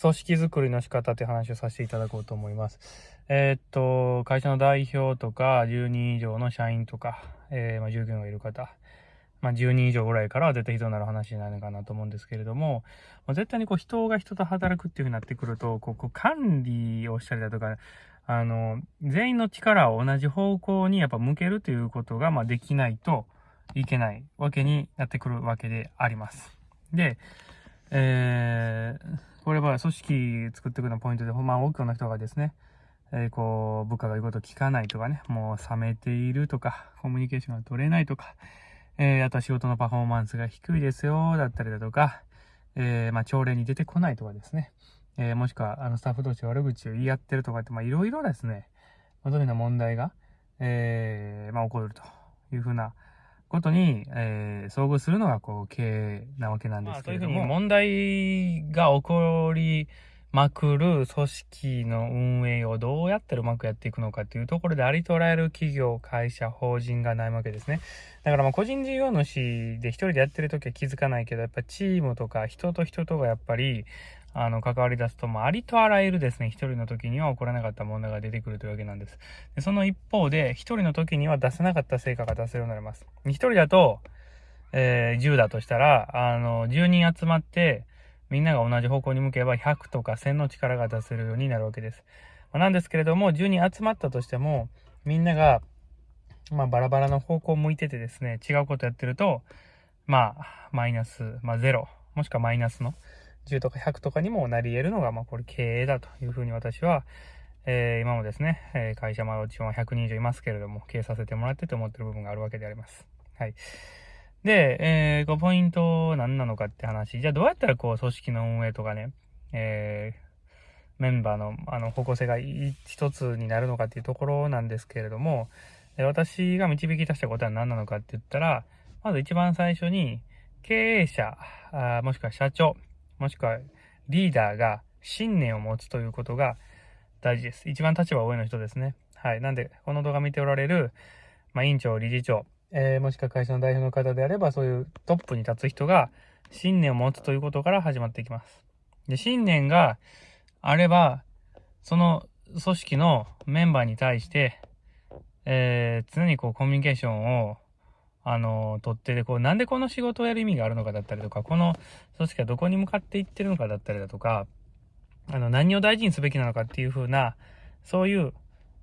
組織づくりの仕方って話をさせていただこうと思います。えー、っと、会社の代表とか、10人以上の社員とか、えー、まあ、従業員がいる方、まあ、10人以上ぐらいからは絶対人になる話になるのかなと思うんですけれども、まあ、絶対にこう人が人と働くっていう風になってくると、こう、こ管理をしたりだとか、あの、全員の力を同じ方向にやっぱ向けるということが、ま、できないといけないわけになってくるわけであります。で、えー、これは組織作っていくのポイントで、まあ多くの人がですね、えー、こう、部下が言うこと聞かないとかね、もう冷めているとか、コミュニケーションが取れないとか、えー、あとは仕事のパフォーマンスが低いですよ、だったりだとか、えー、まあ朝礼に出てこないとかですね、えー、もしくは、あの、スタッフ同士悪口を言い合ってるとかって、まあいろいろですね、まあ、そういうような問題が、え、まあ起こるというふうな、ことに、えー、遭遇するのがこう経営なわけなんですけれども。まあ、問題が起こりまくる組織の運営をどうやってうまくやっていくのかっていうところでありとられる企業、会社、法人がないわけですね。だからまあ個人事業主で一人でやってるときは気づかないけど、やっぱチームとか人と人とがやっぱり、あの、関わり出すと、まあ、ありとあらゆるですね、一人の時には起こらなかった問題が出てくるというわけなんです。でその一方で、一人の時には出せなかった成果が出せるようになります。一人だと、えー、10だとしたら、あの、10人集まって、みんなが同じ方向に向けば100とか1000の力が出せるようになるわけです。まあ、なんですけれども、10人集まったとしても、みんなが、まあ、バラバラの方向を向いててですね、違うことやってると、まあ、マイナス、まあ、0、もしくはマイナスの、10とか100とかにもなり得るのが、まあ、これ経営だというふうに私は、えー、今もですね、えー、会社、まあ、うちは100人以上いますけれども、経営させてもらってと思ってる部分があるわけであります。はい。で、えー、こう、ポイント何なのかって話。じゃあ、どうやったらこう、組織の運営とかね、えー、メンバーの、あの、方向性が一つになるのかっていうところなんですけれども、私が導き出したことは何なのかって言ったら、まず一番最初に、経営者、あもしくは社長、もしくはリーダーが信念を持つということが大事です。一番立場上の人ですね。はい。なんで、この動画見ておられる、まあ、委員長、理事長、えー、もしくは会社の代表の方であれば、そういうトップに立つ人が信念を持つということから始まっていきます。で、信念があれば、その組織のメンバーに対して、えー、常にこうコミュニケーションをあの、取ってで、こう、なんでこの仕事をやる意味があるのかだったりとか、この組織はどこに向かっていってるのかだったりだとか、あの、何を大事にすべきなのかっていう風な、そういう、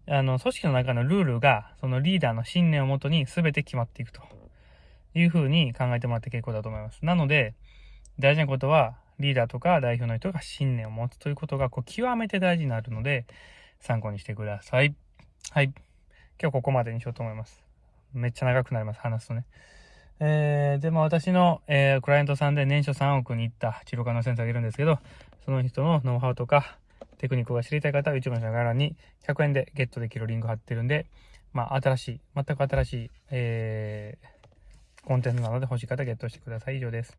あの、組織の中のルールが、そのリーダーの信念をもとに全て決まっていくという風に考えてもらって結構だと思います。なので、大事なことは、リーダーとか代表の人が信念を持つということが、こう、極めて大事になるので、参考にしてください。はい。今日ここまでにしようと思います。めっちゃ長くなります、話すとね。えー、でも私の、えー、クライアントさんで年初3億に行った治療科の先生がいるんですけど、その人のノウハウとかテクニックが知りたい方は YouTube の概要欄に100円でゲットできるリンク貼ってるんで、まあ、新しい、全く新しい、えー、コンテンツなので欲しい方ゲットしてください。以上です。